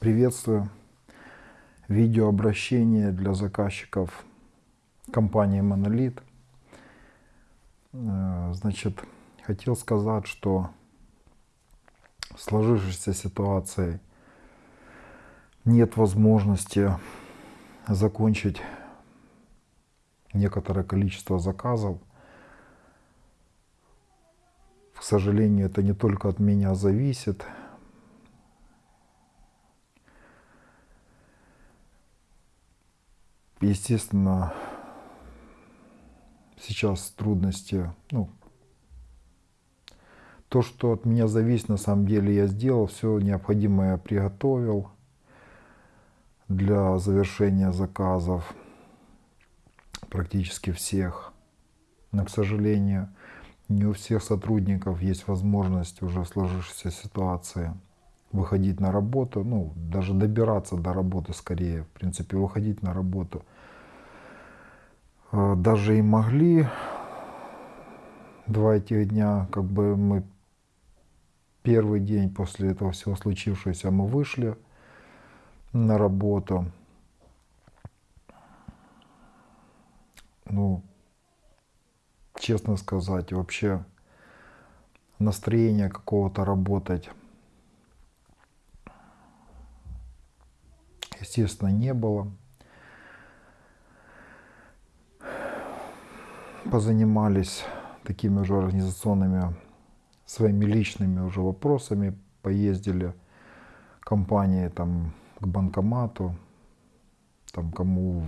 Приветствую. Видеообращение для заказчиков компании Monolith. Э, Значит, хотел сказать, что в сложившейся ситуации нет возможности закончить некоторое количество заказов. К сожалению, это не только от меня зависит. Естественно, сейчас трудности, ну, то, что от меня зависит, на самом деле я сделал, все необходимое приготовил для завершения заказов практически всех. Но, к сожалению, не у всех сотрудников есть возможность уже в сложившейся ситуации выходить на работу, ну, даже добираться до работы скорее, в принципе, выходить на работу. Э, Даже и могли два этих дня, как бы мы первый день после этого всего случившегося мы вышли на работу. Ну, честно сказать, вообще настроения какого-то работать, естественно, не было. Позанимались такими уже организационными своими личными уже вопросами, поездили компании там к банкомату, там кому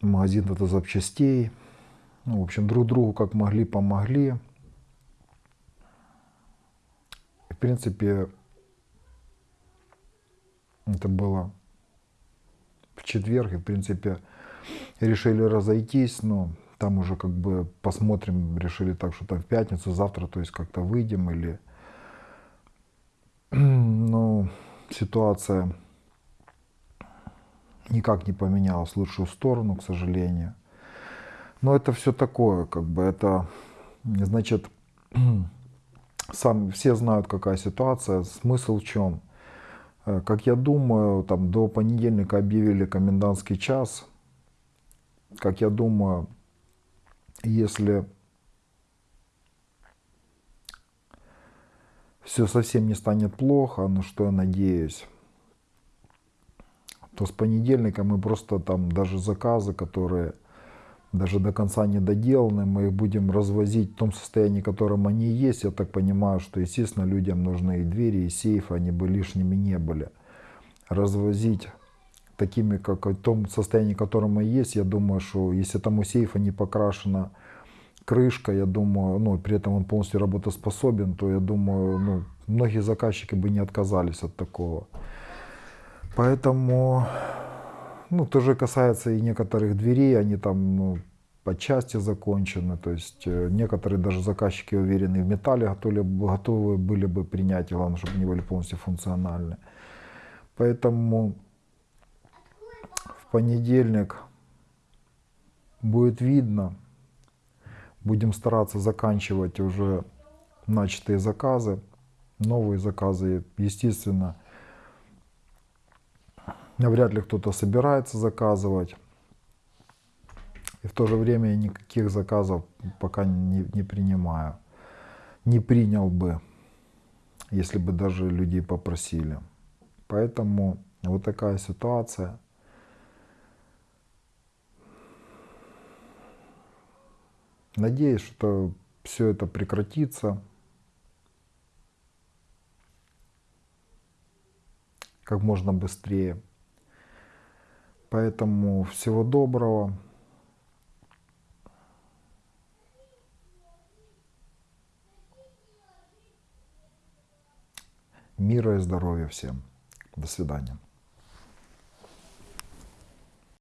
в магазин это запчастей. Ну, в общем, друг другу как могли, помогли. В принципе, это было в четверг, и, в принципе, решили разойтись, но там уже как бы посмотрим, решили так, что там в пятницу, завтра, то есть как-то выйдем или... Ну, ситуация никак не поменялась в лучшую сторону, к сожалению. Но это все такое, как бы это, значит, сам, все знают, какая ситуация, смысл в чем. Э, Как я думаю, там до понедельника объявили комендантский час. Как я думаю, если все совсем не станет плохо, на что я надеюсь, то с понедельника мы просто там даже заказы, которые даже до конца не доделаны, мы их будем развозить в том состоянии, в котором они есть. Я так понимаю, что, естественно, людям нужны и двери, и сейфы, они бы лишними не были. Развозить такими, как в том состоянии, в котором они есть, я думаю, что если там у сейфа не покрашена крышка, я думаю, ну, при этом он полностью работоспособен, то я думаю, ну, многие заказчики бы не отказались от такого. Поэтому, ну, тоже касается и некоторых дверей, они там, ну, по части закончены, то есть э, некоторые даже заказчики уверены в металле, готовы, готовы были бы принять, главное, чтобы они были полностью функциональны. Поэтому в понедельник будет видно, будем стараться заканчивать уже начатые заказы, новые заказы, естественно, навряд ли кто-то собирается заказывать. И в то же время я никаких заказов пока не, не принимаю. Не принял бы, если бы даже людей попросили. Поэтому вот такая ситуация. Надеюсь, что все это прекратится. как можно быстрее. Поэтому всего доброго. Мира и здоровья всем. До свидания.